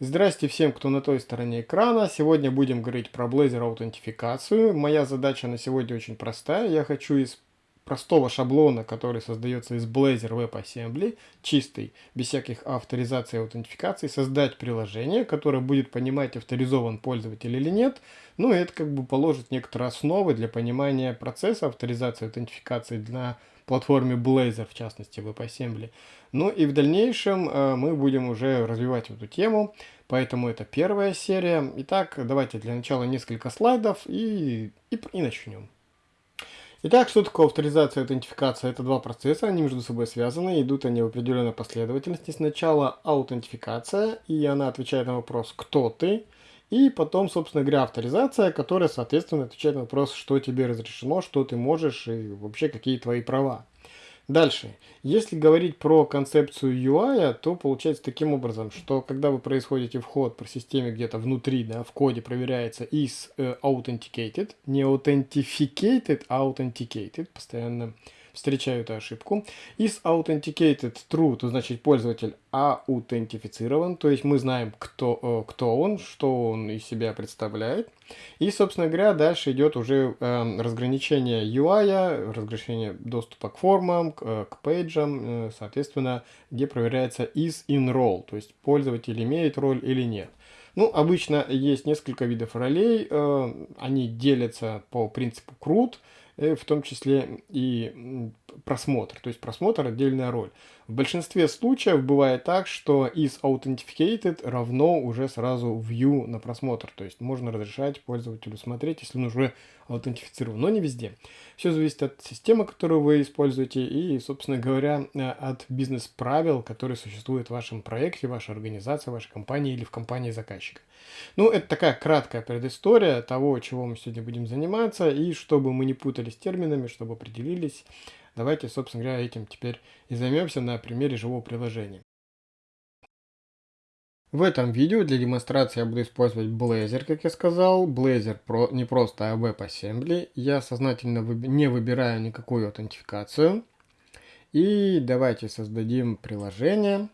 Здрасте всем, кто на той стороне экрана. Сегодня будем говорить про Blazor аутентификацию. Моя задача на сегодня очень простая. Я хочу из простого шаблона, который создается из Blazor WebAssembly, чистый, без всяких авторизации и аутентификации, создать приложение, которое будет понимать, авторизован пользователь или нет. Ну и это как бы положит некоторые основы для понимания процесса авторизации и аутентификации для платформе Blazor, в частности WebAssembly. Ну и в дальнейшем э, мы будем уже развивать эту тему, поэтому это первая серия. Итак, давайте для начала несколько слайдов и, и, и начнем. Итак, что такое авторизация и аутентификация? Это два процесса, они между собой связаны, идут они в определенной последовательности. Сначала аутентификация, и она отвечает на вопрос «Кто ты?», и потом, собственно говоря, авторизация, которая, соответственно, отвечает на вопрос, что тебе разрешено, что ты можешь и вообще какие твои права. Дальше. Если говорить про концепцию UI, то получается таким образом, что когда вы происходите вход по системе где-то внутри, да, в коде проверяется is uh, authenticated, не authenticated, а authenticated, постоянно встречаю эту ошибку. Is authenticated true, то значит пользователь аутентифицирован, то есть мы знаем, кто, э, кто он, что он из себя представляет. И, собственно говоря, дальше идет уже э, разграничение UI, разграничение доступа к формам, к, э, к пейджам, э, соответственно, где проверяется is in role, то есть пользователь имеет роль или нет. Ну, обычно есть несколько видов ролей, э, они делятся по принципу CRUD, в том числе и просмотр. То есть просмотр отдельная роль. В большинстве случаев бывает так, что is authenticated равно уже сразу view на просмотр. То есть можно разрешать пользователю смотреть, если он уже аутентифицирован, но не везде. Все зависит от системы, которую вы используете и, собственно говоря, э, от бизнес-правил, которые существуют в вашем проекте, вашей организации, вашей компании или в компании заказчика. Ну, это такая краткая предыстория того, чего мы сегодня будем заниматься, и чтобы мы не путались терминами, чтобы определились, давайте, собственно говоря, этим теперь и займемся на примере живого приложения. В этом видео для демонстрации я буду использовать Blazor, как я сказал. Blazor про, не просто а WebAssembly. Я сознательно выб не выбираю никакую аутентификацию. И давайте создадим приложение.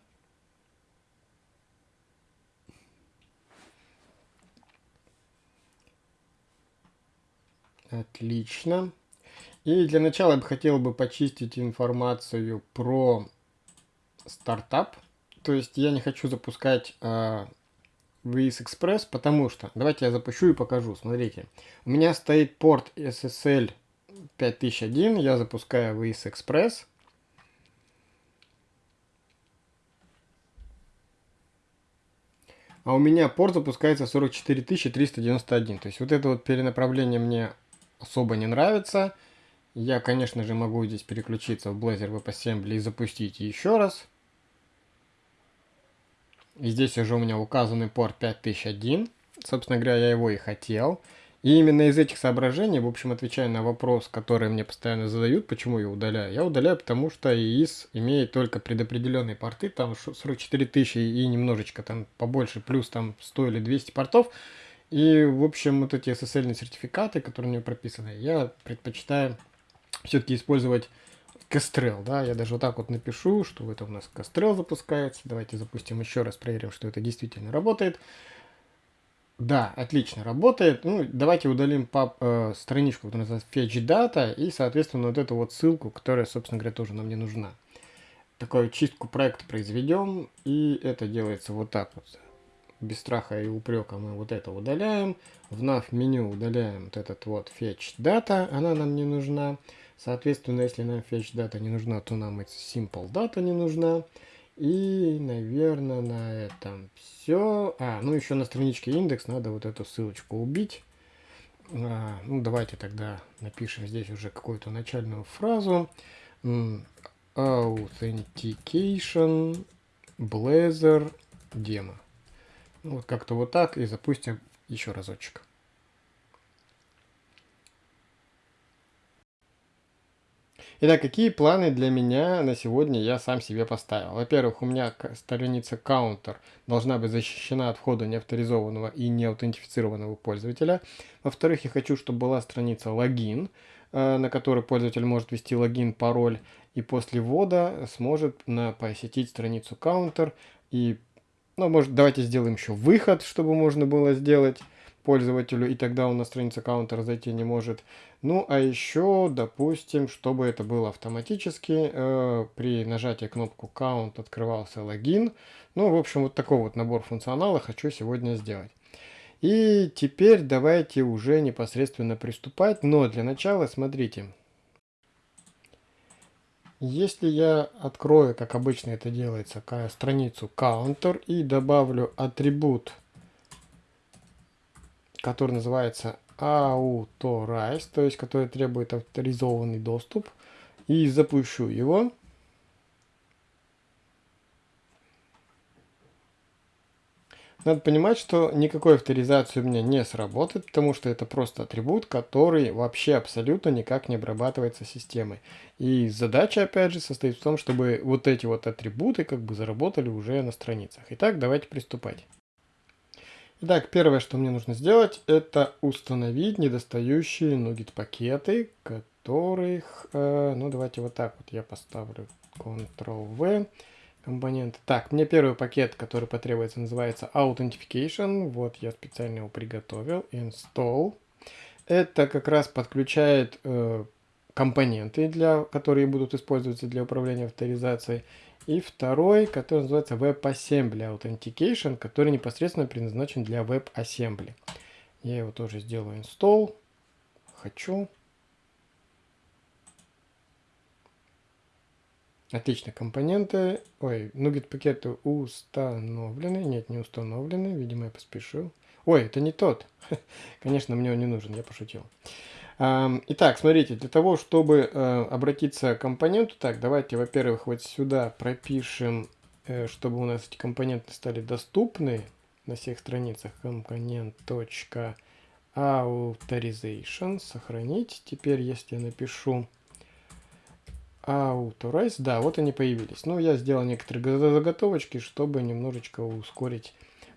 Отлично. И для начала я бы хотел бы почистить информацию про стартап. То есть я не хочу запускать э, VS Express, потому что... Давайте я запущу и покажу. Смотрите. У меня стоит порт SSL 5001. Я запускаю VS Express. А у меня порт запускается 44391. То есть вот это вот перенаправление мне особо не нравится. Я, конечно же, могу здесь переключиться в Blazor WebAssembly и запустить еще раз. И здесь уже у меня указанный порт 5001. Собственно говоря, я его и хотел. И именно из этих соображений, в общем, отвечая на вопрос, который мне постоянно задают, почему я удаляю. Я удаляю, потому что ИИС имеет только предопределенные порты, там 44 тысячи и немножечко там побольше, плюс там 100 или 200 портов. И, в общем, вот эти SSL сертификаты, которые у него прописаны, я предпочитаю все-таки использовать Kestrel, да, я даже вот так вот напишу, что это у нас Kestrel запускается. Давайте запустим еще раз, проверим, что это действительно работает. Да, отлично работает. Ну, давайте удалим пап, э, страничку, которая называется Fetch Data, и, соответственно, вот эту вот ссылку, которая, собственно говоря, тоже нам не нужна. Такую чистку проекта произведем, и это делается вот так вот без страха и упрека мы вот это удаляем. В nav меню удаляем вот этот вот fetch data, она нам не нужна. Соответственно, если нам fetch data не нужна, то нам эта simple data не нужна. И, наверное, на этом все. А, ну еще на страничке индекс надо вот эту ссылочку убить. А, ну, давайте тогда напишем здесь уже какую-то начальную фразу. Authentication Blazor Demo. Ну, вот как-то вот так и запустим еще разочек. Итак, какие планы для меня на сегодня я сам себе поставил? Во-первых, у меня страница counter должна быть защищена от входа неавторизованного и неаутентифицированного пользователя. Во-вторых, я хочу, чтобы была страница логин, э, на которой пользователь может ввести логин, пароль и после ввода сможет посетить страницу counter и Ну, может, давайте сделаем еще выход, чтобы можно было сделать пользователю, и тогда он на страницу аккаунта зайти не может. Ну, а еще, допустим, чтобы это было автоматически, э, при нажатии кнопку «Count» открывался логин. Ну, в общем, вот такой вот набор функционала хочу сегодня сделать. И теперь давайте уже непосредственно приступать, но для начала смотрите. Если я открою, как обычно это делается, страницу counter и добавлю атрибут который называется Authorize, то есть который требует авторизованный доступ, и запущу его. Надо понимать, что никакой авторизации у меня не сработает, потому что это просто атрибут, который вообще абсолютно никак не обрабатывается системой. И задача, опять же, состоит в том, чтобы вот эти вот атрибуты как бы заработали уже на страницах. Итак, давайте приступать. Итак, первое, что мне нужно сделать, это установить недостающие нугет пакеты, которых, э, ну давайте вот так вот я поставлю Ctrl-V компоненты. Так, мне первый пакет, который потребуется, называется Authentication. Вот я специально его приготовил. Install. Это как раз подключает э, компоненты, для, которые будут использоваться для управления авторизацией. И второй, который называется WebAssembly Authentication, который непосредственно предназначен для WebAssembly. Я его тоже сделаю install. Хочу. Отлично, компоненты. Ой, нугет пакеты установлены. Нет, не установлены. Видимо, я поспешил. Ой, это не тот. Конечно, мне он не нужен, я пошутил. Итак, смотрите, для того, чтобы э, обратиться к компоненту, так, давайте, во-первых, вот сюда пропишем, э, чтобы у нас эти компоненты стали доступны на всех страницах. Компонент.authorization, сохранить. Теперь, если я напишу authorize, да, вот они появились. Ну, я сделал некоторые заготовочки, чтобы немножечко ускорить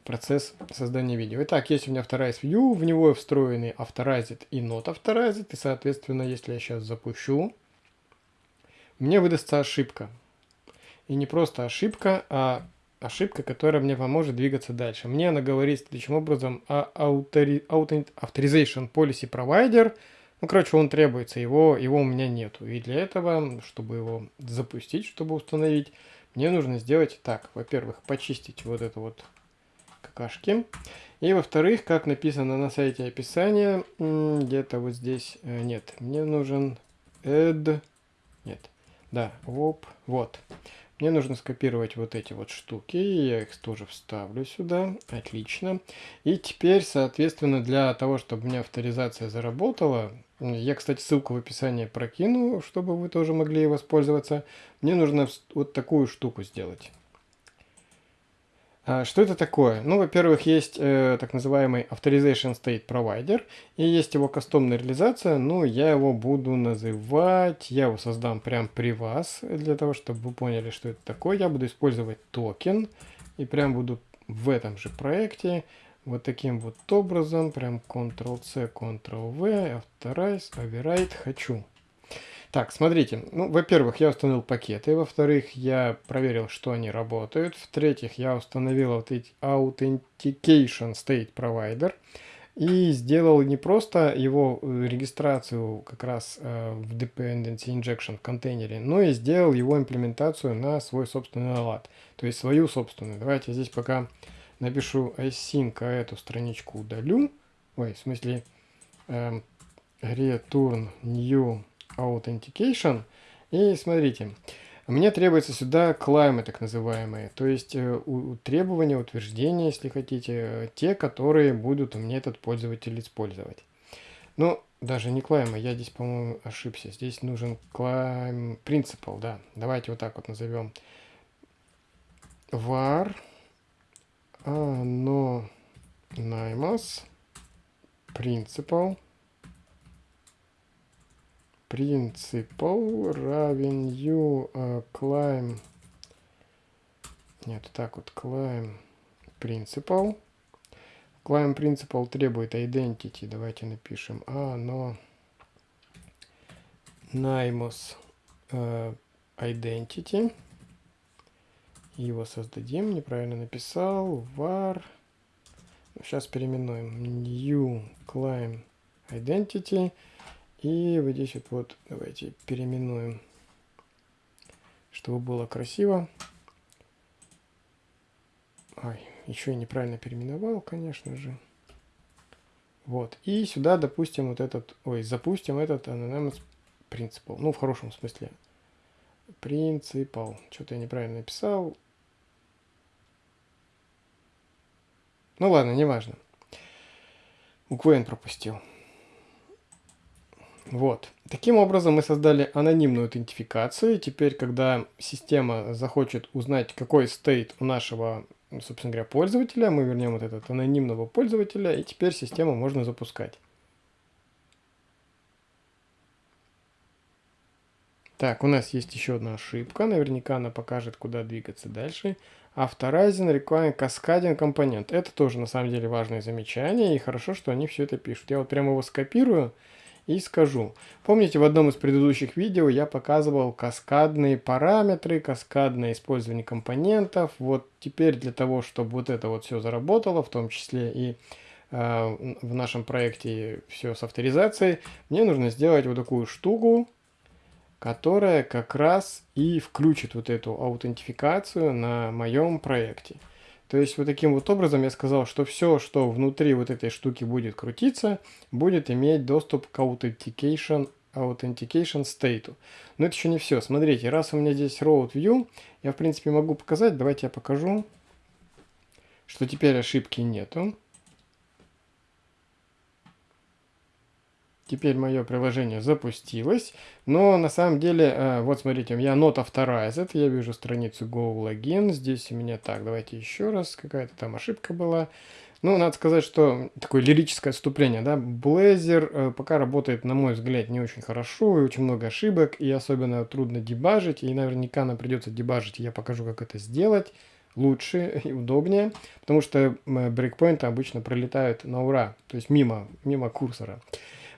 процесс создания видео. Итак, есть у меня Authorize View, в него встроены Authorized и Not Authorized, и, соответственно, если я сейчас запущу, мне выдастся ошибка. И не просто ошибка, а ошибка, которая мне поможет двигаться дальше. Мне она говорит следующим образом, а Authorization Policy Provider, ну, короче, он требуется, его, его у меня нету. И для этого, чтобы его запустить, чтобы установить, мне нужно сделать так. Во-первых, почистить вот это вот какашки. И во-вторых, как написано на сайте описания, где-то вот здесь, э, нет, мне нужен add, нет, да, оп, вот. Мне нужно скопировать вот эти вот штуки, я их тоже вставлю сюда, отлично. И теперь, соответственно, для того, чтобы у меня авторизация заработала, я, кстати, ссылку в описании прокину, чтобы вы тоже могли воспользоваться, мне нужно вот такую штуку сделать. А, что это такое? Ну, во-первых, есть э, так называемый Authorization State Provider, и есть его кастомная реализация, ну, я его буду называть, я его создам прямо при вас, для того, чтобы вы поняли, что это такое. Я буду использовать токен, и прям буду в этом же проекте вот таким вот образом, прям Ctrl-C, Ctrl-V, Authorize, Override хочу. Так, смотрите, ну, во-первых, я установил пакеты, во-вторых, я проверил, что они работают, в-третьих, я установил вот эти Authentication State Provider и сделал не просто его э, регистрацию как раз э, в Dependency Injection контейнере, но и сделал его имплементацию на свой собственный лад, то есть свою собственную. Давайте здесь пока напишу async, а эту страничку удалю, ой, в смысле, э, return new Authentication. И смотрите, мне требуется сюда клаймы так называемые, то есть э, требования, утверждения, если хотите, те, которые будут меня этот пользователь использовать. Ну, даже не клаймы, я здесь, по-моему, ошибся. Здесь нужен climb principal, да. Давайте вот так вот назовем. var anonymous principal principal равен u uh, climb нет так вот climb principal climb principal требует identity давайте напишем а но uh, identity Его создадим. Неправильно написал. var. Сейчас переименуем. New climb identity. И вот здесь вот, вот давайте переименуем, чтобы было красиво. Ай, еще и неправильно переименовал, конечно же. Вот. И сюда, допустим, вот этот, ой, запустим этот anonymous principal. Ну, в хорошем смысле. Принципал. Что-то я неправильно написал. Ну ладно, неважно. Букву N пропустил. Вот. Таким образом мы создали анонимную аутентификацию. Теперь, когда система захочет узнать, какой стейт у нашего собственно говоря, пользователя. Мы вернем вот этот анонимного пользователя, и теперь систему можно запускать. Так, у нас есть еще одна ошибка. Наверняка она покажет, куда двигаться дальше. Authorizing Requiring Cascading компонент. Это тоже на самом деле важное замечание, и хорошо, что они все это пишут. Я вот прямо его скопирую и скажу. Помните, в одном из предыдущих видео я показывал каскадные параметры, каскадное использование компонентов. Вот теперь для того, чтобы вот это вот все заработало, в том числе и э, в нашем проекте все с авторизацией, мне нужно сделать вот такую штуку, которая как раз и включит вот эту аутентификацию на моем проекте. То есть вот таким вот образом я сказал, что все, что внутри вот этой штуки будет крутиться, будет иметь доступ к authentication, authentication state. Но это еще не все. Смотрите, раз у меня здесь road view, я в принципе могу показать, давайте я покажу, что теперь ошибки нету. Теперь мое приложение запустилось, но на самом деле, э, вот смотрите, у меня not authorized, я вижу страницу Go Login, здесь у меня так, давайте еще раз, какая-то там ошибка была. Ну, надо сказать, что такое лирическое отступление, да, Blazor э, пока работает, на мой взгляд, не очень хорошо, и очень много ошибок, и особенно трудно дебажить, и наверняка нам придется дебажить, я покажу, как это сделать лучше и удобнее, потому что брейкпоинты обычно пролетают на ура, то есть мимо, мимо курсора.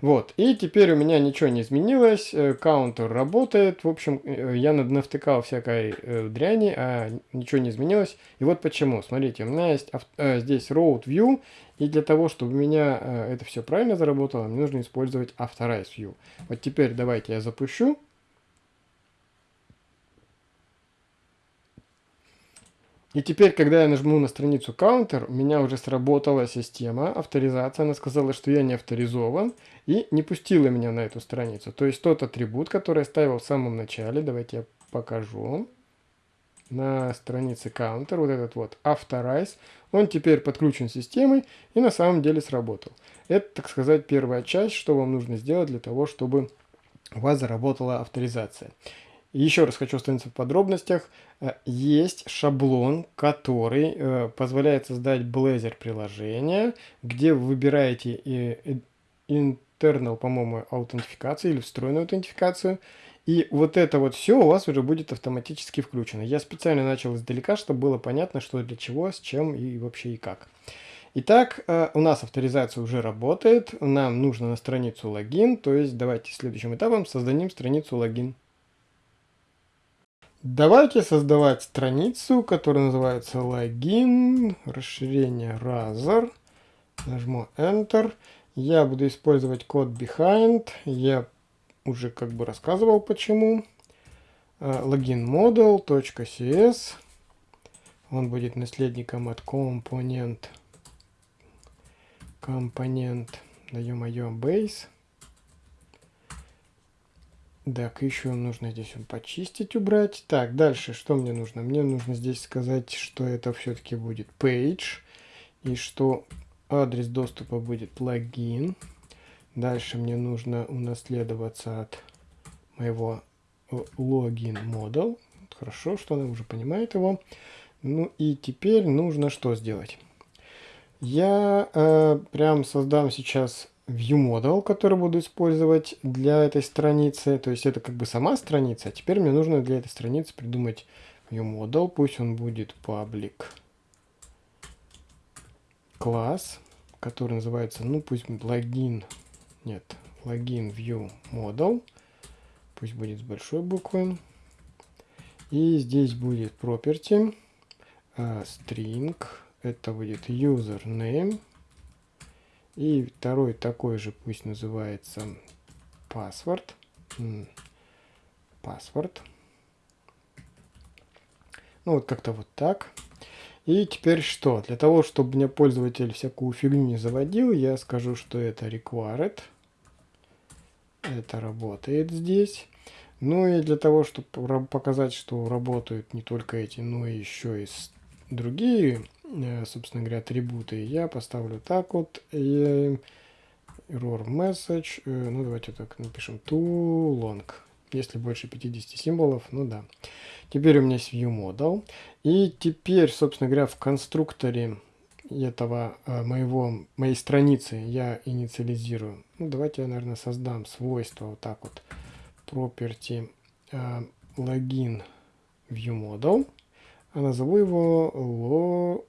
Вот, и теперь у меня ничего не изменилось, э, каунтер работает, в общем, э, я навтыкал всякой э, дряни, а ничего не изменилось. И вот почему, смотрите, у меня есть здесь road view, и для того, чтобы у меня это все правильно заработало, мне нужно использовать authorize view. Вот теперь давайте я запущу. И теперь, когда я нажму на страницу Counter, у меня уже сработала система, авторизация. Она сказала, что я не авторизован и не пустила меня на эту страницу. То есть тот атрибут, который я ставил в самом начале, давайте я покажу. На странице Counter, вот этот вот Authorize, он теперь подключен системой и на самом деле сработал. Это, так сказать, первая часть, что вам нужно сделать для того, чтобы у вас заработала авторизация. Еще раз хочу остановиться в подробностях. Э, есть шаблон, который э, позволяет создать Blazor приложение, где вы выбираете internal, по-моему, аутентификацию или встроенную аутентификацию. И вот это вот все у вас уже будет автоматически включено. Я специально начал издалека, чтобы было понятно, что для чего, с чем и вообще и как. Итак, э, у нас авторизация уже работает. Нам нужно на страницу логин. То есть давайте следующим этапом создадим страницу логин. Давайте создавать страницу, которая называется логин, расширение Razor. Нажму Enter. Я буду использовать код behind. Я уже как бы рассказывал почему. Логин model.cs. Он будет наследником от компонент компонент, да ё-моё, base. Так, еще нужно здесь почистить, убрать. Так, дальше что мне нужно? Мне нужно здесь сказать, что это все-таки будет page. И что адрес доступа будет логин. Дальше мне нужно унаследоваться от моего логин model. Хорошо, что она уже понимает его. Ну и теперь нужно что сделать? Я э, прям создам сейчас ViewModel, который буду использовать для этой страницы. То есть это как бы сама страница. А теперь мне нужно для этой страницы придумать ViewModel. Пусть он будет public класс, который называется, ну пусть логин, нет, логин view. Пусть будет с большой буквы. И здесь будет property. а, string, это будет username, и второй такой же пусть называется password, password. Ну вот как-то вот так. И теперь что? Для того, чтобы мне пользователь всякую фигню не заводил, я скажу, что это required. Это работает здесь. Ну и для того, чтобы показать, что работают не только эти, но еще и другие, собственно говоря, атрибуты, я поставлю так вот. error message. Э, ну давайте так напишем too long. Если больше 50 символов, ну да. Теперь у меня есть viewModel. И теперь, собственно говоря, в конструкторе этого э, моего, моей страницы я инициализирую. Ну, давайте я, наверное, создам свойство вот так вот. Property э, login viewModel. А назову его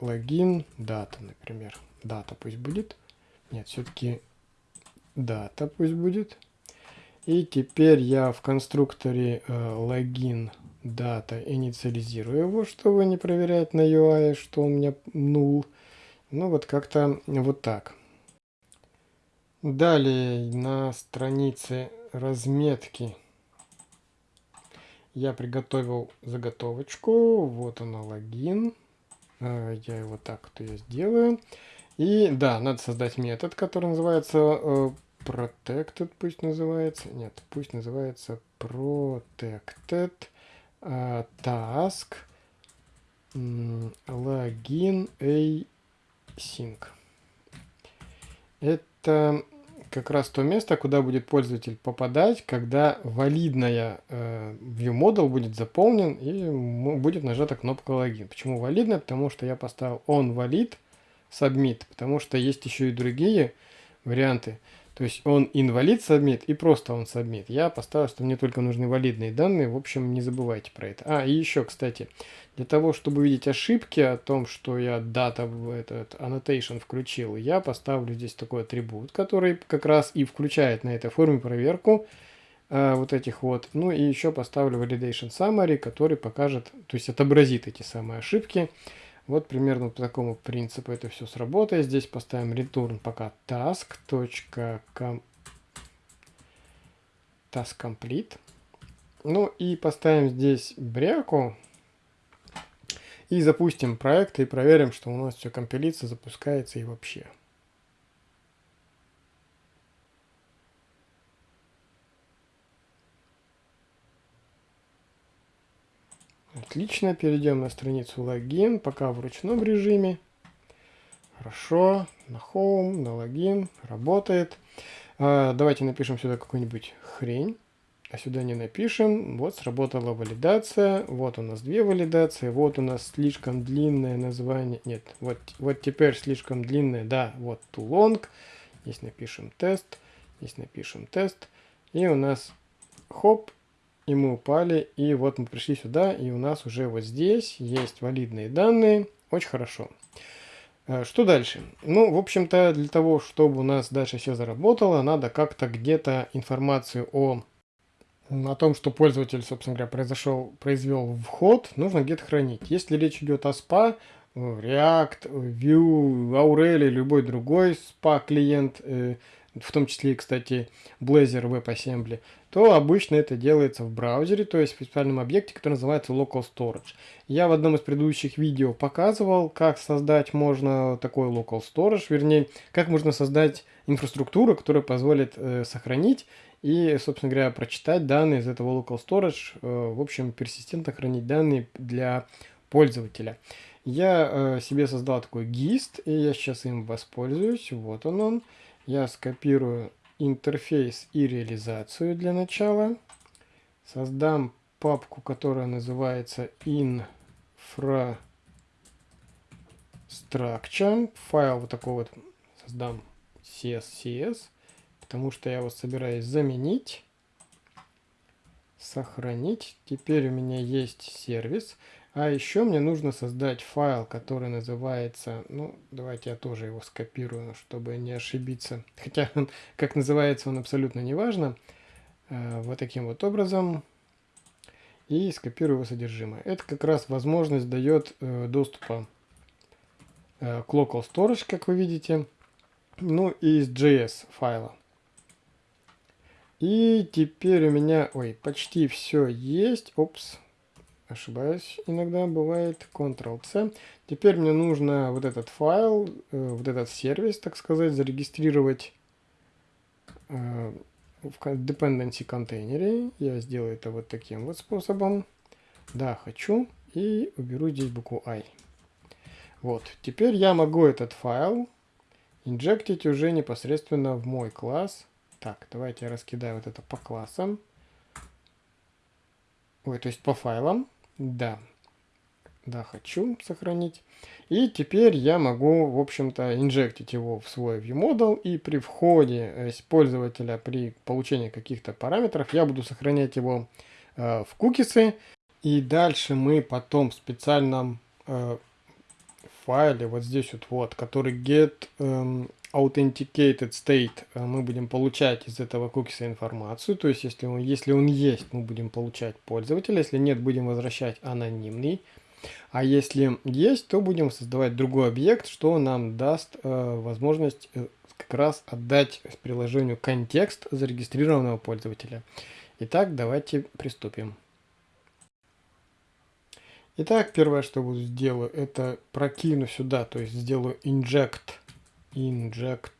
login data, например. Дата пусть будет. Нет, все-таки дата пусть будет. И теперь я в конструкторе э, login data инициализирую его, чтобы не проверять на UI, что у меня null. Ну вот как-то вот так. Далее на странице разметки я приготовил заготовочку. Вот она логин. Э, я его так вот я сделаю. И да, надо создать метод, который называется э, protected пусть называется. Нет, пусть называется protected uh, task login async. Это как раз то место, куда будет пользователь попадать, когда валидная э, ViewModel будет заполнен и будет нажата кнопка логин. Почему валидная? Потому что я поставил on valid submit, потому что есть еще и другие варианты. То есть он инвалид submit и просто он submit. Я поставил, что мне только нужны валидные данные. В общем, не забывайте про это. А, и еще, кстати, для того, чтобы увидеть ошибки о том, что я дата в этот annotation включил, я поставлю здесь такой атрибут, который как раз и включает на этой форме проверку э, вот этих вот. Ну и еще поставлю validation summary, который покажет, то есть отобразит эти самые ошибки. Вот примерно по такому принципу это все сработает. Здесь поставим return пока task. task complete. Ну и поставим здесь бряку. И запустим проект и проверим, что у нас все компилится, запускается и вообще. Отлично, перейдем на страницу логин, пока в ручном режиме. Хорошо, на Home, на логин, работает. А, давайте напишем сюда какую-нибудь хрень, а сюда не напишем. Вот сработала валидация, вот у нас две валидации, вот у нас слишком длинное название, нет, вот, вот теперь слишком длинное, да, вот too long. Здесь напишем тест, здесь напишем тест, и у нас хоп, и мы упали, и вот мы пришли сюда, и у нас уже вот здесь есть валидные данные. Очень хорошо. Э, что дальше? Ну, в общем-то, для того, чтобы у нас дальше все заработало, надо как-то где-то информацию о, о том, что пользователь, собственно говоря, произошел, произвел вход, нужно где-то хранить. Если речь идет о SPA, React, Vue, Aurel любой другой SPA клиент, э, в том числе, кстати, Blazor WebAssembly, то обычно это делается в браузере, то есть в специальном объекте, который называется Local Storage. Я в одном из предыдущих видео показывал, как создать можно такой Local Storage, вернее, как можно создать инфраструктуру, которая позволит э, сохранить и, собственно говоря, прочитать данные из этого Local Storage, э, в общем, персистентно хранить данные для пользователя. Я э, себе создал такой GIST, и я сейчас им воспользуюсь. Вот он он. Я скопирую интерфейс и реализацию для начала. Создам папку, которая называется infrastructure. Файл вот такой вот создам CSCS, потому что я его собираюсь заменить, сохранить. Теперь у меня есть сервис. А еще мне нужно создать файл, который называется, ну, давайте я тоже его скопирую, чтобы не ошибиться. Хотя, как называется, он абсолютно не важно. Э, вот таким вот образом. и скопирую его содержимое. Это как раз возможность дает э, доступа э, к local storage, как вы видите, ну и из JS файла. И теперь у меня, ой, почти все есть. Опс, ошибаюсь, иногда бывает. Ctrl-C. Теперь мне нужно вот этот файл, э, вот этот сервис, так сказать, зарегистрировать э, в dependency контейнере. Я сделаю это вот таким вот способом. Да, хочу. И уберу здесь букву I. Вот. Теперь я могу этот файл инжектить уже непосредственно в мой класс. Так, давайте я раскидаю вот это по классам. Ой, то есть по файлам. Да. Да, хочу сохранить. И теперь я могу, в общем-то, инжектить его в свой ViewModel. И при входе пользователя, при получении каких-то параметров, я буду сохранять его э, в кукисы. И дальше мы потом в специальном э, файле, вот здесь вот, вот который get эм, authenticated state э, мы будем получать из этого кукиса информацию. То есть, если он, если он есть, мы будем получать пользователя. Если нет, будем возвращать анонимный. А если есть, то будем создавать другой объект, что нам даст э, возможность э, как раз отдать приложению контекст зарегистрированного пользователя. Итак, давайте приступим. Итак, первое, что буду сделаю, это прокину сюда, то есть сделаю inject inject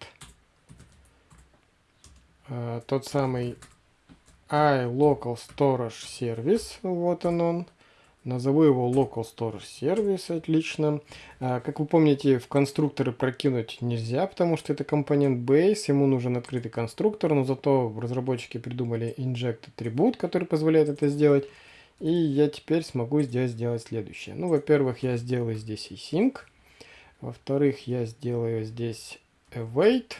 uh, тот самый iLocal Storage Service, вот он он. Назову его Local Storage Service, отлично. А, как вы помните, в конструкторы прокинуть нельзя, потому что это компонент base, ему нужен открытый конструктор, но зато разработчики придумали inject атрибут, который позволяет это сделать. И я теперь смогу здесь сделать следующее. Ну, во-первых, я сделаю здесь async. Во-вторых, я сделаю здесь await.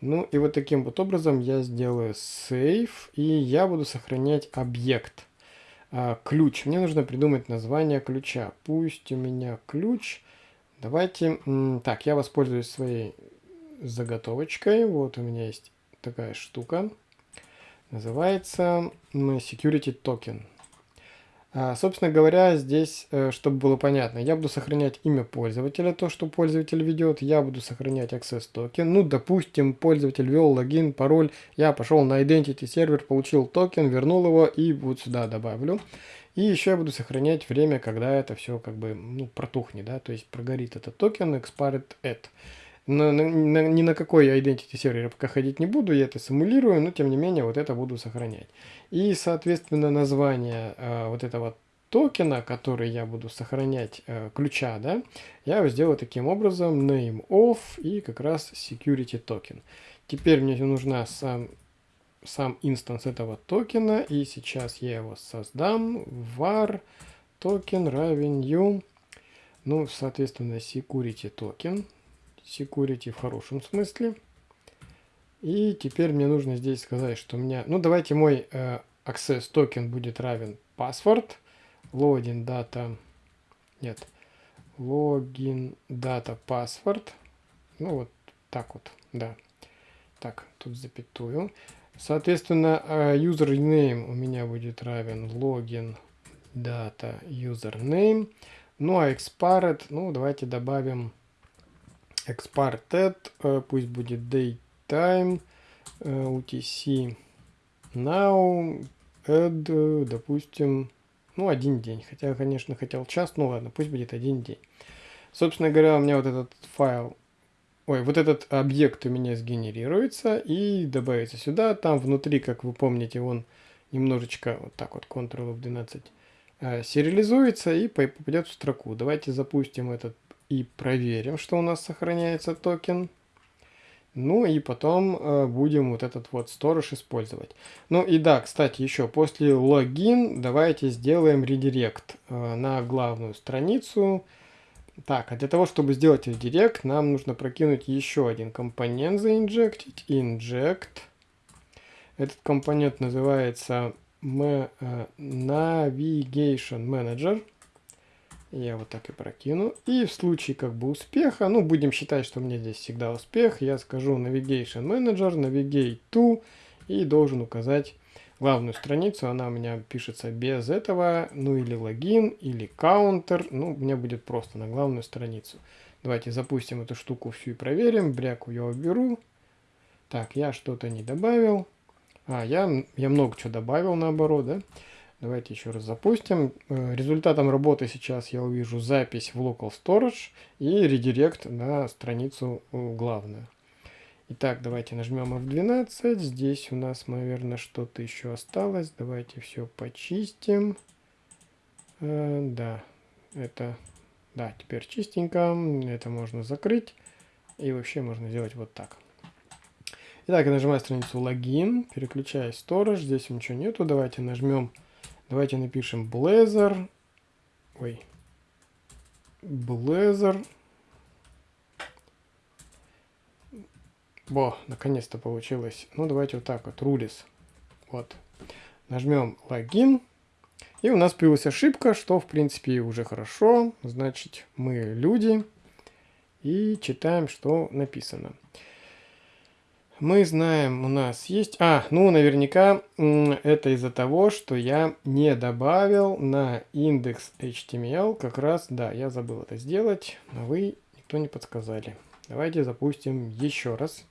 Ну и вот таким вот образом я сделаю save. И я буду сохранять объект. А, ключ. Мне нужно придумать название ключа. Пусть у меня ключ. Давайте... Так, я воспользуюсь своей заготовочкой. Вот у меня есть такая штука. Называется security token. А, собственно говоря, здесь, э, чтобы было понятно, я буду сохранять имя пользователя, то, что пользователь ведет, я буду сохранять access токен. Ну, допустим, пользователь ввел логин, пароль, я пошел на identity сервер, получил токен, вернул его и вот сюда добавлю. И еще я буду сохранять время, когда это все как бы ну, протухнет, да, то есть прогорит этот токен, expired at на, на, на, ни на какой identity сервер пока ходить не буду, я это симулирую, но тем не менее вот это буду сохранять. И, соответственно, название э, вот этого токена, который я буду сохранять, э, ключа, да, я его сделаю таким образом, name of и как раз security токен. Теперь мне нужна сам, сам instance этого токена, и сейчас я его создам, var токен равен ну, соответственно, security токен, security в хорошем смысле. И теперь мне нужно здесь сказать, что у меня... Ну, давайте мой э, access токен будет равен password. Login data... Нет. Login data password. Ну, вот так вот, да. Так, тут запятую. Соответственно, э, username у меня будет равен login data username. Ну, а expired, ну, давайте добавим exported, э, пусть будет daytime, э, UTC now, add, э, допустим, ну, один день. Хотя, конечно, хотел час, ну ладно, пусть будет один день. Собственно говоря, у меня вот этот файл, ой, вот этот объект у меня сгенерируется и добавится сюда. Там внутри, как вы помните, он немножечко вот так вот, Ctrl F12, сериализуется и попадет в строку. Давайте запустим этот и проверим, что у нас сохраняется токен. Ну и потом э, будем вот этот вот сторож использовать. Ну и да, кстати, еще после логин давайте сделаем редирект э, на главную страницу. Так, а для того, чтобы сделать редирект, нам нужно прокинуть еще один компонент заинжектить. Inject. Этот компонент называется э, Navigation Manager. Я вот так и прокину. И в случае как бы успеха, ну будем считать, что у меня здесь всегда успех, я скажу Navigation Manager, Navigate to и должен указать главную страницу, она у меня пишется без этого, ну или логин, или каунтер, ну, у меня будет просто на главную страницу. Давайте запустим эту штуку всю и проверим, бряку я уберу. Так, я что-то не добавил. А, я, я много чего добавил наоборот, да? Давайте еще раз запустим. Э, результатом работы сейчас я увижу запись в Local Storage и редирект на страницу э, главную. Итак, давайте нажмем F12. Здесь у нас, наверное, что-то еще осталось. Давайте все почистим. Э, да, это... Да, теперь чистенько. Это можно закрыть. И вообще можно сделать вот так. Итак, я нажимаю страницу логин, переключаюсь в Storage, здесь ничего нету, давайте нажмем, давайте напишем Blazor, ой, Blazor, Во, наконец-то получилось. Ну, давайте вот так вот, Rulis. Вот. Нажмем логин. И у нас появилась ошибка, что, в принципе, уже хорошо. Значит, мы люди. И читаем, что написано мы знаем, у нас есть... А, ну, наверняка это из-за того, что я не добавил на индекс HTML. Как раз, да, я забыл это сделать, но вы никто не подсказали. Давайте запустим еще раз.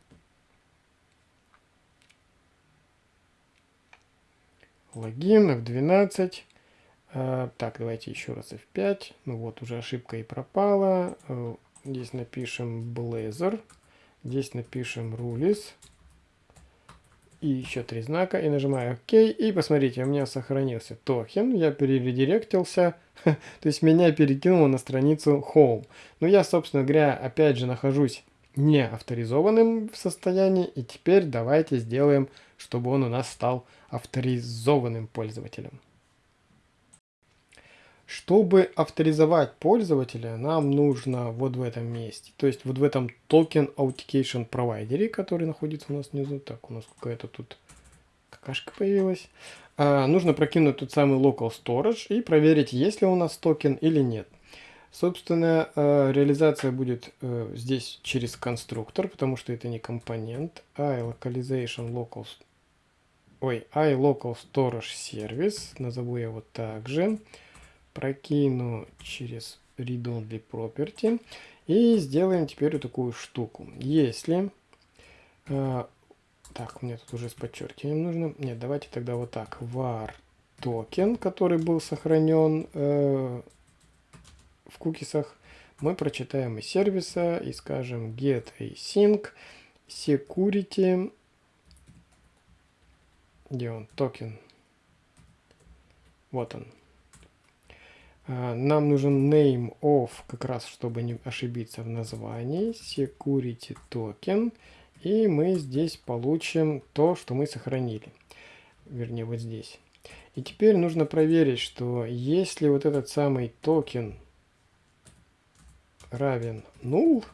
Логин, F12. А, так, давайте еще раз F5. Ну вот, уже ошибка и пропала. Э, здесь напишем Blazor. Здесь напишем rules. И еще три знака. И нажимаю ОК. И посмотрите, у меня сохранился токен. Я перередиректился. То есть меня перекинуло на страницу Home. Но я, собственно говоря, опять же нахожусь не авторизованным в состоянии. И теперь давайте сделаем, чтобы он у нас стал авторизованным пользователем. Чтобы авторизовать пользователя, нам нужно вот в этом месте. То есть вот в этом Token Authentication Provider, который находится у нас внизу. Так, у нас какая-то тут какашка появилась. А, нужно прокинуть тот самый Local Storage и проверить, есть ли у нас токен или нет. Собственно, э, реализация будет э, здесь через конструктор, потому что это не компонент. iLocalization local... Ой, iLocal Storage Service. Назову я вот так же прокину через read-only property и сделаем теперь вот такую штуку. Если... Э, так, мне тут уже с подчеркиванием нужно. Нет, давайте тогда вот так. var токен, который был сохранен э, в кукисах, мы прочитаем из сервиса и скажем get async security где он токен вот он нам нужен name of, как раз чтобы не ошибиться в названии, security token. И мы здесь получим то, что мы сохранили. Вернее, вот здесь. И теперь нужно проверить, что если вот этот самый токен равен null,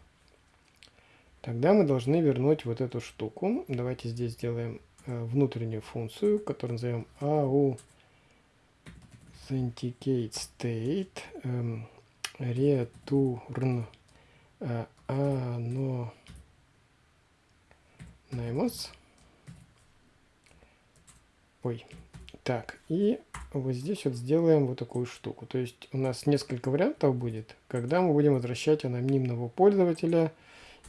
тогда мы должны вернуть вот эту штуку. Давайте здесь сделаем э, внутреннюю функцию, которую назовем au authenticate state um, return uh, anonymous. Ой, так, и вот здесь вот сделаем вот такую штуку. То есть у нас несколько вариантов будет, когда мы будем возвращать анонимного пользователя.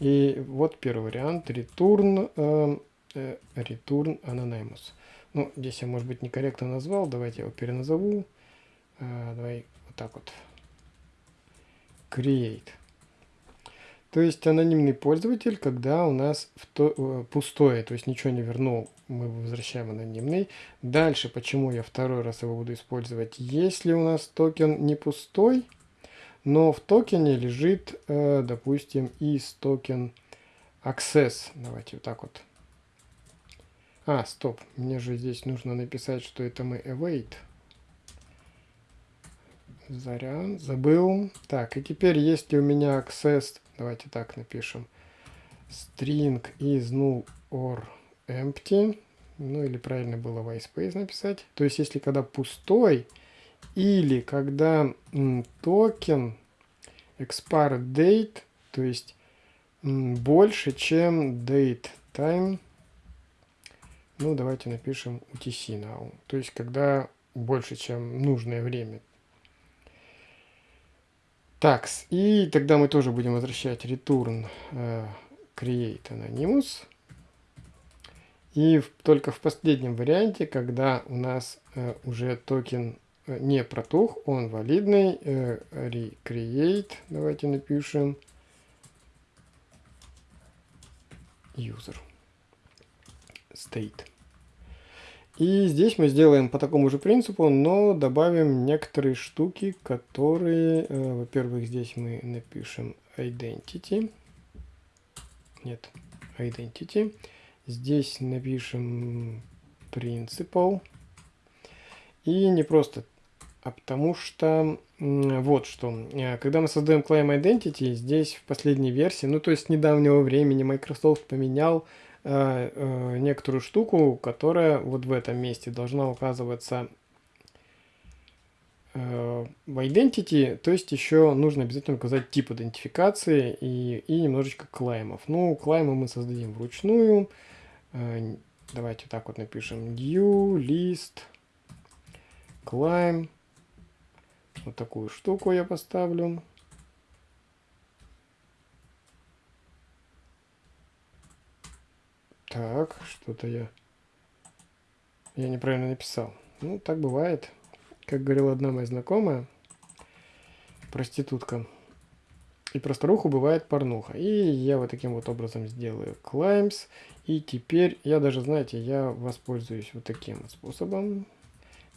И вот первый вариант, return, э, э, return anonymous. Ну, здесь я, может быть, некорректно назвал, давайте его переназову. А, давай вот так вот. Create. То есть анонимный пользователь, когда у нас в то, э, пустое, то есть ничего не вернул, мы возвращаем анонимный. Дальше, почему я второй раз его буду использовать? Если у нас токен не пустой, но в токене лежит, э, допустим, из токен access. Давайте вот так вот. А, стоп, мне же здесь нужно написать, что это мы await. Заря, забыл. Так, и теперь, если у меня access, давайте так напишем, string is null or empty, ну или правильно было whitespace написать. То есть, если когда пустой, или когда токен expire date, то есть больше, чем date time, Ну, давайте напишем UTC now. То есть, когда больше, чем нужное время. Так, и тогда мы тоже будем возвращать return uh, create anonymous. И в, только в последнем варианте, когда у нас uh, уже токен uh, не протух, он валидный, uh, recreate, давайте напишем user state. И здесь мы сделаем по такому же принципу, но добавим некоторые штуки, которые, э, во-первых, здесь мы напишем identity. Нет, identity. Здесь напишем principal. И не просто, а потому что вот что. Э, когда мы создаем claim identity, здесь в последней версии, ну то есть недавнего времени Microsoft поменял э, некоторую штуку, которая вот в этом месте должна указываться э, в identity, то есть еще нужно обязательно указать тип идентификации и, и немножечко клаймов. Ну, клаймы мы создадим вручную. Э, давайте так вот напишем new list climb. Вот такую штуку я поставлю. Так, что-то я... Я неправильно написал. Ну, так бывает. Как говорила одна моя знакомая, проститутка. И про старуху бывает порнуха. И я вот таким вот образом сделаю climbs. И теперь я даже, знаете, я воспользуюсь вот таким вот способом.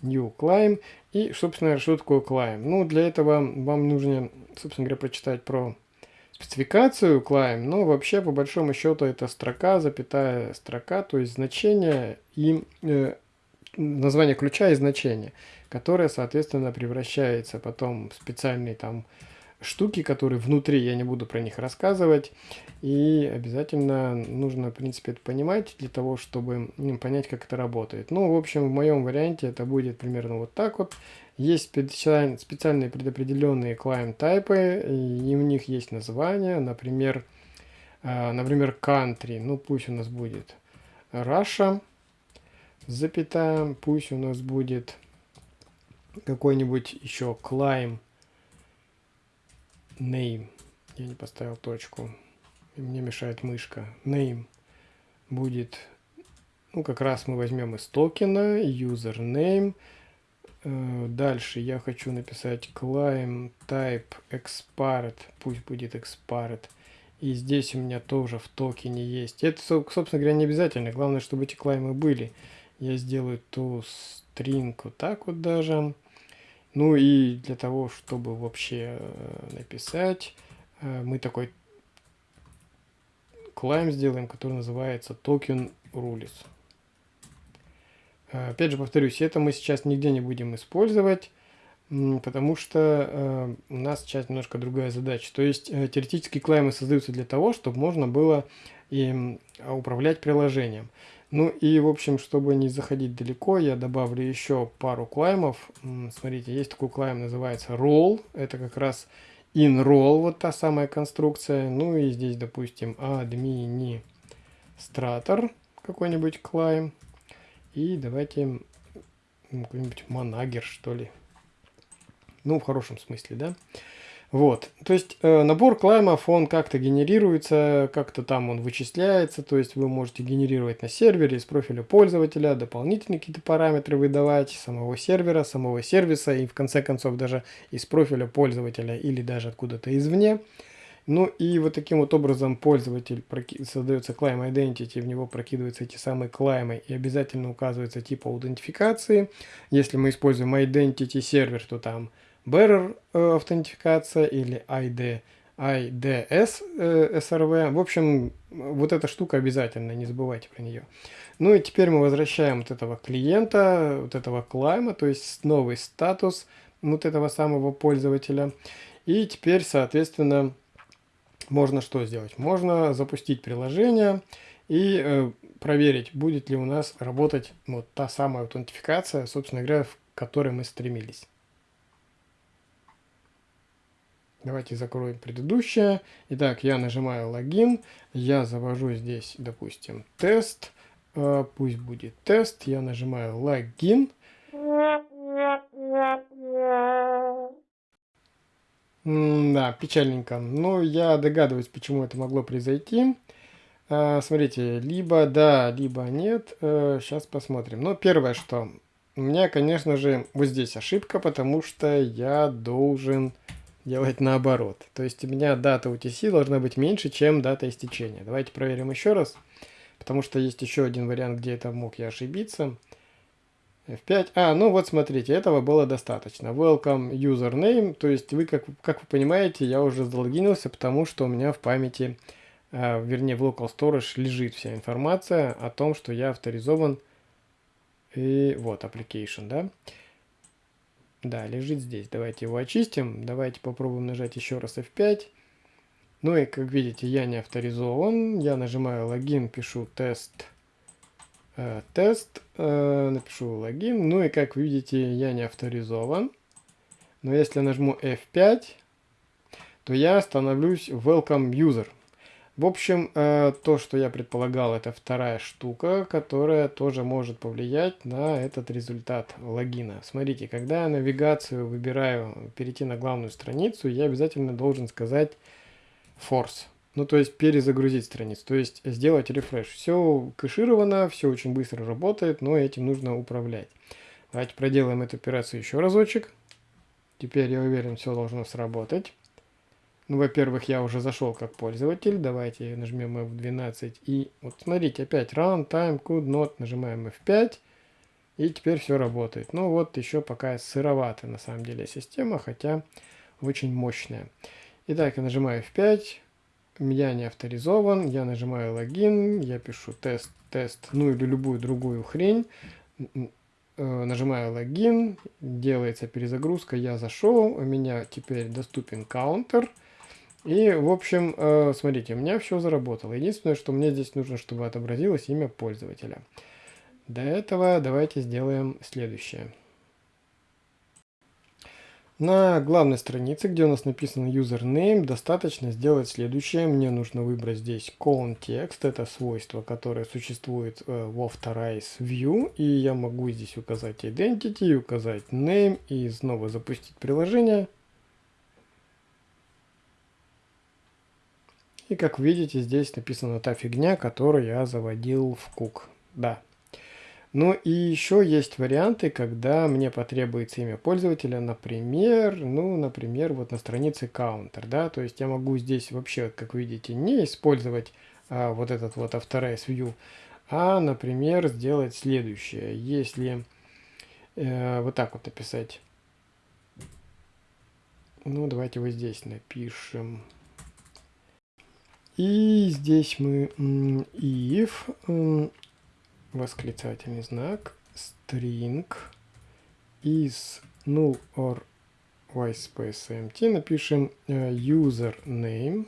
New climb. И, собственно, что такое climb? Ну, для этого вам нужно, собственно говоря, прочитать про спецификацию клаем, но вообще по большому счету это строка, запятая строка, то есть значение и э, название ключа и значение, которое, соответственно, превращается потом в специальные там штуки, которые внутри, я не буду про них рассказывать, и обязательно нужно, в принципе, это понимать для того, чтобы понять, как это работает. Ну, в общем, в моем варианте это будет примерно вот так вот. Есть специальные предопределенные client тайпы, и у них есть название, например, э, например, country, ну пусть у нас будет Russia, запятая, пусть у нас будет какой-нибудь еще climb name, я не поставил точку, мне мешает мышка, name будет, ну как раз мы возьмем из токена, username, Э, дальше я хочу написать climb type expart, пусть будет expart. И здесь у меня тоже в токене есть. Это, собственно говоря, не обязательно. Главное, чтобы эти клаймы были. Я сделаю ту string вот так вот даже. Ну и для того, чтобы вообще э, написать, э, мы такой climb сделаем, который называется token rules. Опять же повторюсь, это мы сейчас нигде не будем использовать, потому что э, у нас сейчас немножко другая задача. То есть э, теоретически клаймы создаются для того, чтобы можно было им управлять приложением. Ну и, в общем, чтобы не заходить далеко, я добавлю еще пару клаймов. Смотрите, есть такой клайм, называется roll. Это как раз in roll, вот та самая конструкция. Ну и здесь, допустим, administrator какой-нибудь клайм. И давайте какой-нибудь манагер, что ли. Ну, в хорошем смысле, да? Вот, то есть э, набор клаймов, он как-то генерируется, как-то там он вычисляется, то есть вы можете генерировать на сервере из профиля пользователя, дополнительные какие-то параметры выдавать, самого сервера, самого сервиса и в конце концов даже из профиля пользователя или даже откуда-то извне. Ну и вот таким вот образом пользователь создается claim identity, в него прокидываются эти самые клаймы и обязательно указывается тип аутентификации. Если мы используем identity сервер, то там bearer э, аутентификация или ID, IDS э, SRV. В общем, вот эта штука обязательно, не забывайте про нее. Ну и теперь мы возвращаем вот этого клиента, вот этого клайма, то есть новый статус вот этого самого пользователя. И теперь, соответственно, можно что сделать? Можно запустить приложение и э, проверить, будет ли у нас работать вот та самая аутентификация, собственно говоря, в которой мы стремились. Давайте закроем предыдущее. Итак, я нажимаю логин, я завожу здесь, допустим, тест, э, пусть будет тест, я нажимаю логин. Да, печальненько. Но я догадываюсь, почему это могло произойти. А, смотрите, либо да, либо нет. Сейчас посмотрим. Но первое, что у меня, конечно же, вот здесь ошибка, потому что я должен делать наоборот. То есть у меня дата UTC должна быть меньше, чем дата истечения. Давайте проверим еще раз, потому что есть еще один вариант, где это мог я ошибиться. F5. А, ну вот смотрите, этого было достаточно. Welcome username, то есть вы, как, как вы понимаете, я уже залогинился, потому что у меня в памяти, э, вернее в local storage лежит вся информация о том, что я авторизован и вот application, да. Да, лежит здесь. Давайте его очистим. Давайте попробуем нажать еще раз F5. Ну и как видите, я не авторизован. Я нажимаю логин, пишу тест. Э, тест, э, напишу логин. Ну и как видите, я не авторизован. Но если нажму F5, то я становлюсь welcome user. В общем, э, то, что я предполагал, это вторая штука, которая тоже может повлиять на этот результат логина. Смотрите, когда я навигацию выбираю перейти на главную страницу, я обязательно должен сказать force. Ну, то есть перезагрузить страницу, то есть сделать рефреш. Все кэшировано, все очень быстро работает, но этим нужно управлять. Давайте проделаем эту операцию еще разочек. Теперь я уверен, все должно сработать. Ну, во-первых, я уже зашел как пользователь. Давайте нажмем F12. И вот смотрите, опять run, time, could not. Нажимаем F5. И теперь все работает. Ну вот еще пока сыроватая на самом деле система, хотя очень мощная. Итак, я нажимаю F5. Я не авторизован. Я нажимаю логин. Я пишу тест, тест, ну или любую другую хрень. Э, нажимаю логин. Делается перезагрузка. Я зашел. У меня теперь доступен каунтер. И, в общем, э, смотрите, у меня все заработало. Единственное, что мне здесь нужно, чтобы отобразилось имя пользователя. До этого давайте сделаем следующее. На главной странице, где у нас написан username, достаточно сделать следующее. Мне нужно выбрать здесь context, это свойство, которое существует э, в Authorize View. И я могу здесь указать identity, указать name и снова запустить приложение. И как видите, здесь написана та фигня, которую я заводил в кук. Да. Ну и еще есть варианты, когда мне потребуется имя пользователя, например, ну, например, вот на странице counter, да, то есть я могу здесь вообще, как видите, не использовать а, вот этот вот Authorize View, а, например, сделать следующее. Если э, вот так вот написать, ну, давайте вот здесь напишем и здесь мы if, восклицательный знак, string is null or whitespace empty, напишем э, username,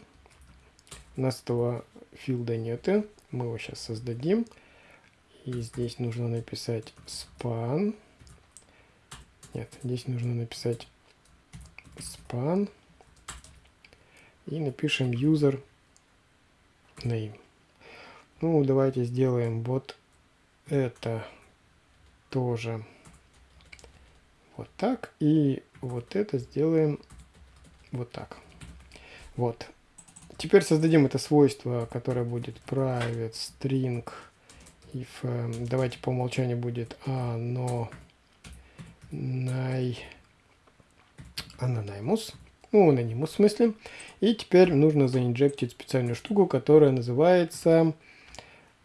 у нас этого филда нет, мы его сейчас создадим, и здесь нужно написать span, нет, здесь нужно написать span, и напишем user name. Ну, давайте сделаем вот это тоже вот так. И вот это сделаем вот так. Вот. Теперь создадим это свойство, которое будет private string if, э, давайте по умолчанию будет ano, anonymous ну, анонимус в смысле. И теперь нужно заинжектить специальную штуку, которая называется...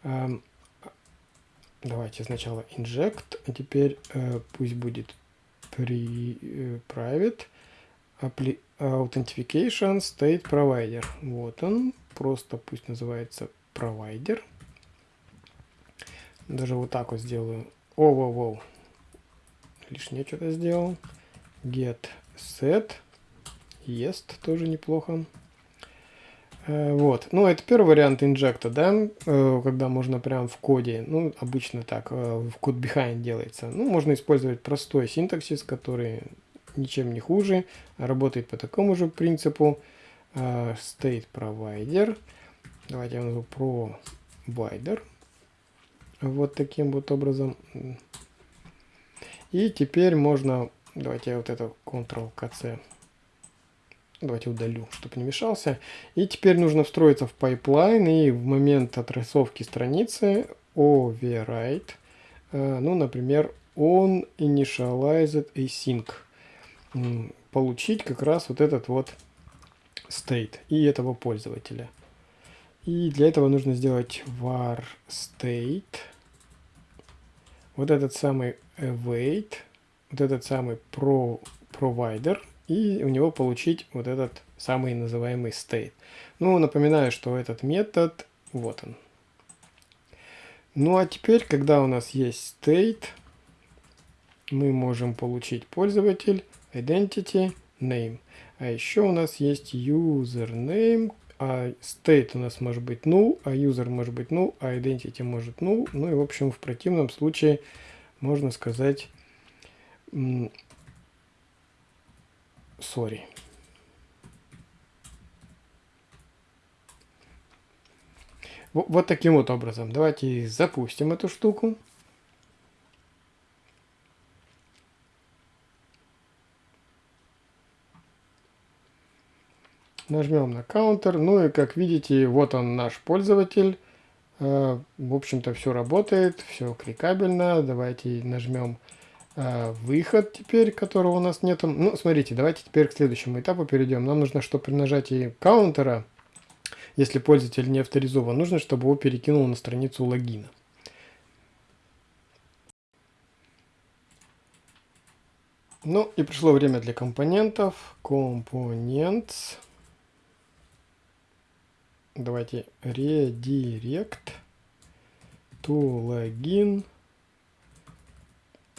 Э, давайте сначала inject, а теперь э, пусть будет при, э, private apply, authentication state provider. Вот он, просто пусть называется provider. Даже вот так вот сделаю. О, воу, воу. Лишнее что-то сделал. Get set Ест тоже неплохо. Э, вот, ну это первый вариант инжекта, да, э, когда можно прям в коде, ну обычно так, э, в код behind делается. Ну можно использовать простой синтаксис, который ничем не хуже, работает по такому же принципу. State provider, давайте я назову provider. Вот таким вот образом. И теперь можно... Давайте я вот это Ctrl-KC. Давайте удалю, чтобы не мешался. И теперь нужно встроиться в pipeline и в момент отрисовки страницы override, э, ну, например, on initialized async, получить как раз вот этот вот state и этого пользователя. И для этого нужно сделать var state, вот этот самый await, вот этот самый pro, provider, и у него получить вот этот самый называемый state. Ну, напоминаю, что этот метод, вот он. Ну, а теперь, когда у нас есть state, мы можем получить пользователь, identity, name. А еще у нас есть username, а state у нас может быть null, а user может быть null, а identity может null. Ну и, в общем, в противном случае можно сказать sorry. Вот таким вот образом. Давайте запустим эту штуку. Нажмем на counter. Ну и как видите, вот он наш пользователь. Э, в общем-то все работает, все кликабельно. Давайте нажмем выход теперь, которого у нас нету. Ну, смотрите, давайте теперь к следующему этапу перейдем. Нам нужно, чтобы при нажатии каунтера, если пользователь не авторизован, нужно, чтобы его перекинул на страницу логина. Ну и пришло время для компонентов. Components давайте redirect to login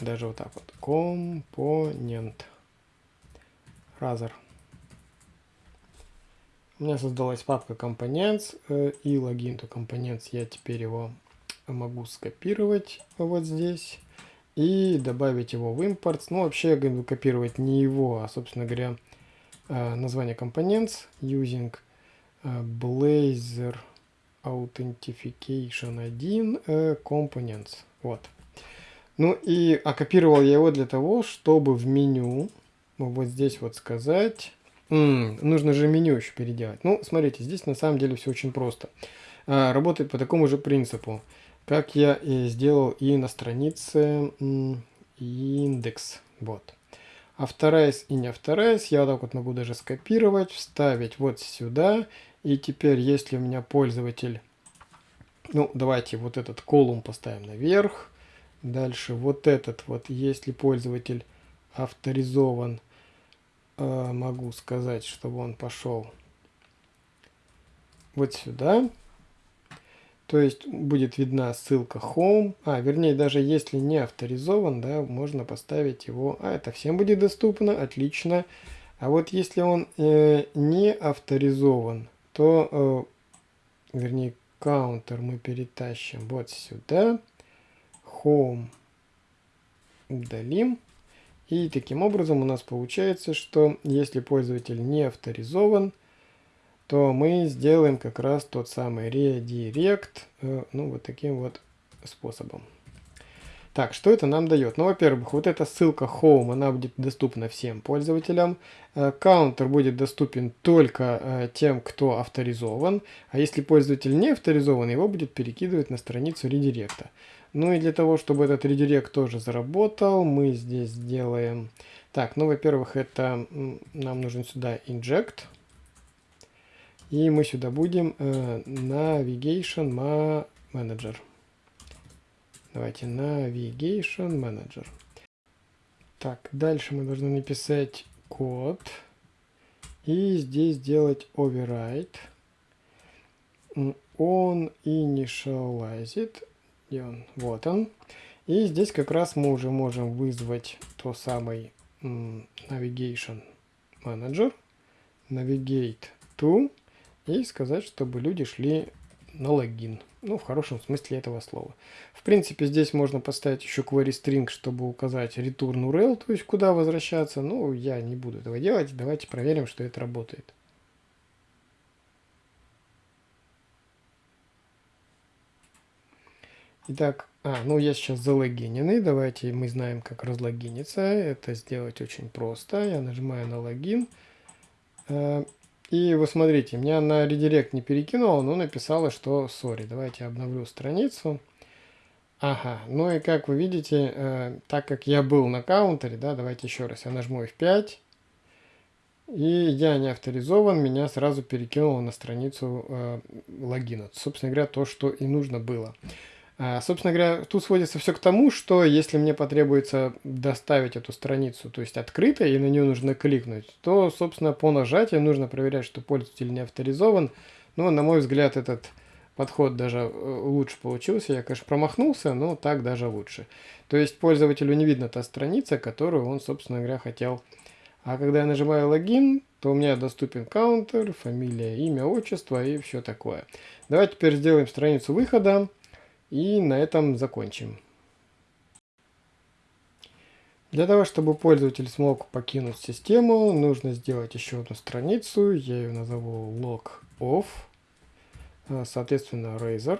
даже вот так вот. Компонент. Разер у меня создалась папка components э, и логин to components я теперь его могу скопировать вот здесь и добавить его в импорт. Ну вообще я буду копировать не его а собственно говоря э, название components using Blazor Authentication 1 uh, Components. Вот. Ну и оккупировал я его для того, чтобы в меню вот здесь вот сказать... М -м, нужно же меню еще переделать. Ну, смотрите, здесь на самом деле все очень просто. А, работает по такому же принципу, как я и сделал и на странице индекс. Вот. Авторайз и не авторайз я вот так вот могу даже скопировать, вставить вот сюда и теперь, если у меня пользователь, ну, давайте вот этот колумн поставим наверх. Дальше вот этот вот, если пользователь авторизован, э, могу сказать, чтобы он пошел вот сюда. То есть будет видна ссылка home. А, вернее, даже если не авторизован, да, можно поставить его. А, это всем будет доступно, отлично. А вот если он э, не авторизован, то, э, вернее, counter мы перетащим вот сюда, home удалим. И таким образом у нас получается, что если пользователь не авторизован, то мы сделаем как раз тот самый redirect, э, ну вот таким вот способом. Так, что это нам дает? Ну, во-первых, вот эта ссылка Home, она будет доступна всем пользователям. Каунтер будет доступен только э, тем, кто авторизован. А если пользователь не авторизован, его будет перекидывать на страницу редиректа. Ну и для того, чтобы этот редирект тоже заработал, мы здесь сделаем... Так, ну, во-первых, это нам нужен сюда inject. И мы сюда будем э, navigation manager. Давайте Navigation Manager. Так, дальше мы должны написать код. И здесь сделать override. Он initialized. Где он? Вот он. И здесь как раз мы уже можем вызвать то самый Navigation Manager. Navigate to. И сказать, чтобы люди шли на логин. Ну, в хорошем смысле этого слова. В принципе, здесь можно поставить еще query string, чтобы указать return URL, то есть куда возвращаться. Ну, я не буду этого делать. Давайте проверим, что это работает. Итак, а, ну я сейчас залогиненный. Давайте мы знаем, как разлогиниться. Это сделать очень просто. Я нажимаю на логин. И вы смотрите, меня на редирект не перекинуло, но написала, что сори. Давайте обновлю страницу. Ага, ну и как вы видите, э, так как я был на каунтере, да, давайте еще раз, я нажму F5, и я не авторизован, меня сразу перекинуло на страницу э, логина. Собственно говоря, то, что и нужно было. А, собственно говоря, тут сводится все к тому, что если мне потребуется доставить эту страницу, то есть открытой, и на нее нужно кликнуть, то, собственно, по нажатию нужно проверять, что пользователь не авторизован. Но, на мой взгляд, этот подход даже э, лучше получился. Я, конечно, промахнулся, но так даже лучше. То есть пользователю не видно та страница, которую он, собственно говоря, хотел. А когда я нажимаю логин, то у меня доступен каунтер, фамилия, имя, отчество и все такое. Давайте теперь сделаем страницу выхода и на этом закончим. Для того, чтобы пользователь смог покинуть систему, нужно сделать еще одну страницу. Я ее назову log off. А, соответственно, Razer.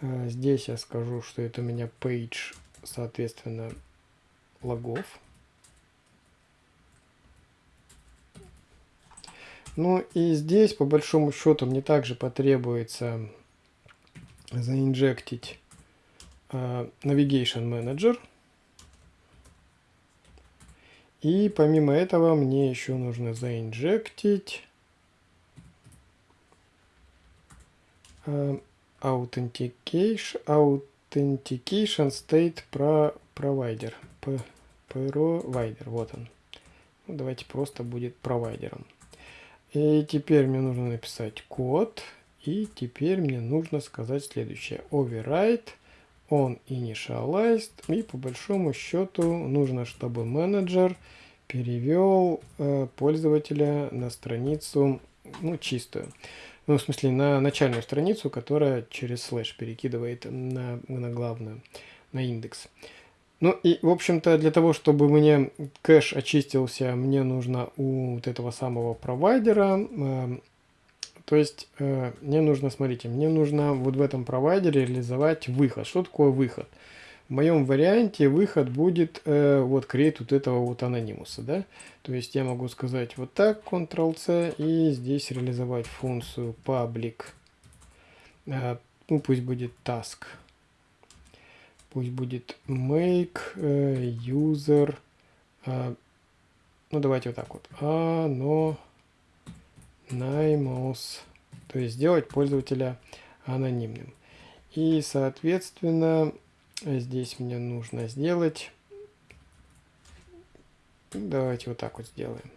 А, здесь я скажу, что это у меня page, соответственно, логов. Ну и здесь, по большому счету, мне также потребуется заинжектить uh, Navigation Manager. И помимо этого мне еще нужно заинжектить authentication, authentication state pro provider. Provider, вот он. Ну, давайте просто будет провайдером. И теперь мне нужно написать код. И теперь мне нужно сказать следующее. Override on initialized. И по большому счету нужно, чтобы менеджер перевел э, пользователя на страницу ну, чистую ну, в смысле, на начальную страницу, которая через слэш перекидывает на, на главную, на индекс. Ну и, в общем-то, для того, чтобы мне кэш очистился, мне нужно у вот этого самого провайдера, э, то есть э, мне нужно, смотрите, мне нужно вот в этом провайдере реализовать выход. Что такое выход? В моем варианте выход будет э, вот create вот этого вот анонимуса, да. То есть я могу сказать вот так, Ctrl-C, и здесь реализовать функцию public, э, ну пусть будет task, пусть будет make э, user, э, ну давайте вот так вот, anonymous, то есть сделать пользователя анонимным. И, соответственно, Здесь мне нужно сделать... Давайте вот так вот сделаем.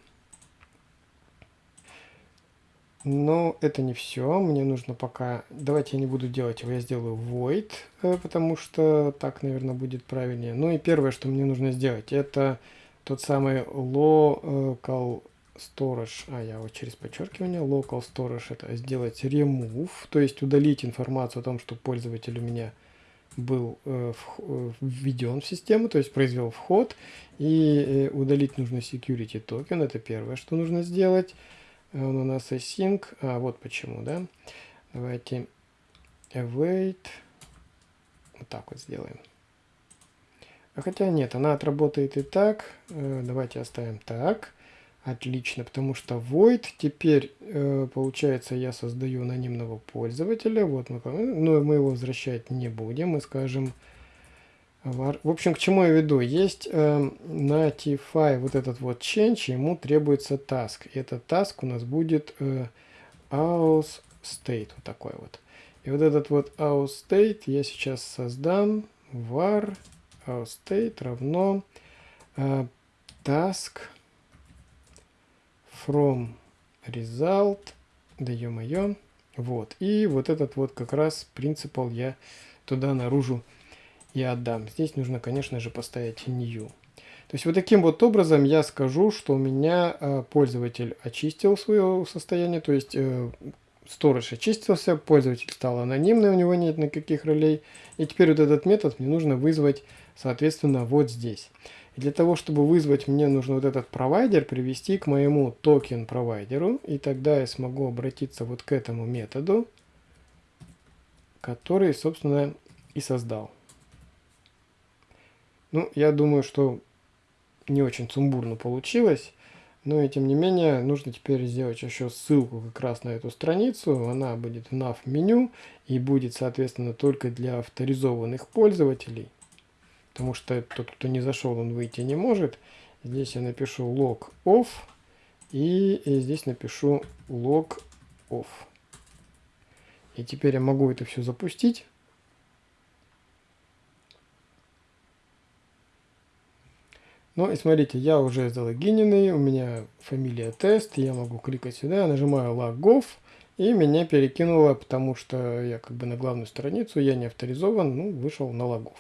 Но это не все. Мне нужно пока... Давайте я не буду делать его. Я сделаю void, э, потому что так, наверное, будет правильнее. Ну и первое, что мне нужно сделать, это тот самый local storage. А, я вот через подчеркивание. Local storage это сделать remove, то есть удалить информацию о том, что пользователь у меня был э, в, введен в систему, то есть произвел вход, и э, удалить нужно security токен, это первое, что нужно сделать. Он у нас async, а вот почему, да. Давайте await, вот так вот сделаем. А хотя нет, она отработает и так, э, давайте оставим так. Отлично, потому что void теперь, э, получается, я создаю анонимного пользователя. Вот мы, но мы его возвращать не будем. Мы скажем. В общем, к чему я веду? Есть э, на TFI вот этот вот change, ему требуется task. И этот task у нас будет э, aus state, вот такой вот. И вот этот вот aus state я сейчас создам var aus state равно э, task from result, да ё-моё, вот, и вот этот вот как раз принципал я туда наружу и отдам. Здесь нужно, конечно же, поставить new. То есть вот таким вот образом я скажу, что у меня э, пользователь очистил свое состояние, то есть э, storage очистился, пользователь стал анонимный, у него нет никаких ролей. И теперь вот этот метод мне нужно вызвать, соответственно, вот здесь для того, чтобы вызвать, мне нужно вот этот провайдер привести к моему токен провайдеру. И тогда я смогу обратиться вот к этому методу. который, собственно, и создал. Ну, я думаю, что не очень сумбурно получилось. Но и тем не менее, нужно теперь сделать еще ссылку как раз на эту страницу. Она будет в nav меню и будет, соответственно, только для авторизованных пользователей. Потому что тот, кто не зашел, он выйти не может. Здесь я напишу log off и, и здесь напишу log off. И теперь я могу это все запустить. Ну и смотрите, я уже залогиненный, у меня фамилия тест, я могу кликать сюда, нажимаю logov, и меня перекинуло, потому что я как бы на главную страницу, я не авторизован, ну, вышел на логов.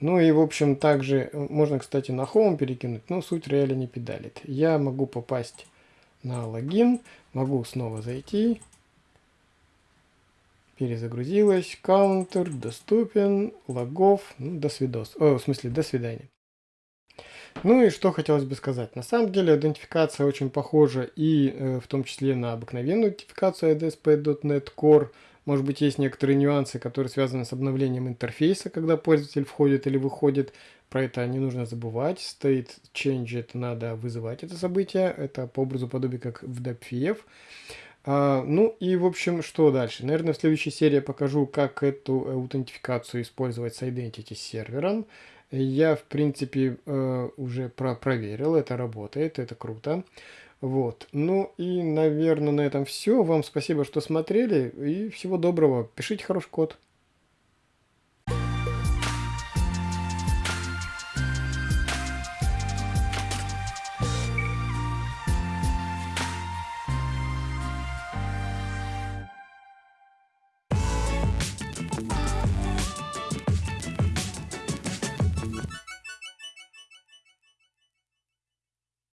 Ну и, в общем, также можно, кстати, на Home перекинуть, но суть реально не педалит. Я могу попасть на логин, могу снова зайти. Перезагрузилась, каунтер, доступен, логов, ну, до свидос. О, в смысле, до свидания. Ну и что хотелось бы сказать. На самом деле идентификация очень похожа и э, в том числе на обыкновенную идентификацию ADSP.NET Core. Может быть есть некоторые нюансы, которые связаны с обновлением интерфейса, когда пользователь входит или выходит. Про это не нужно забывать. State change это надо вызывать это событие. Это по образу подобия как в DepFF. А, ну и в общем, что дальше? Наверное, в следующей серии я покажу, как эту аутентификацию использовать с Identity сервером. Я, в принципе, э, уже про проверил, это работает, это круто. Вот. Ну и, наверное, на этом все. Вам спасибо, что смотрели. И всего доброго. Пишите хороший код.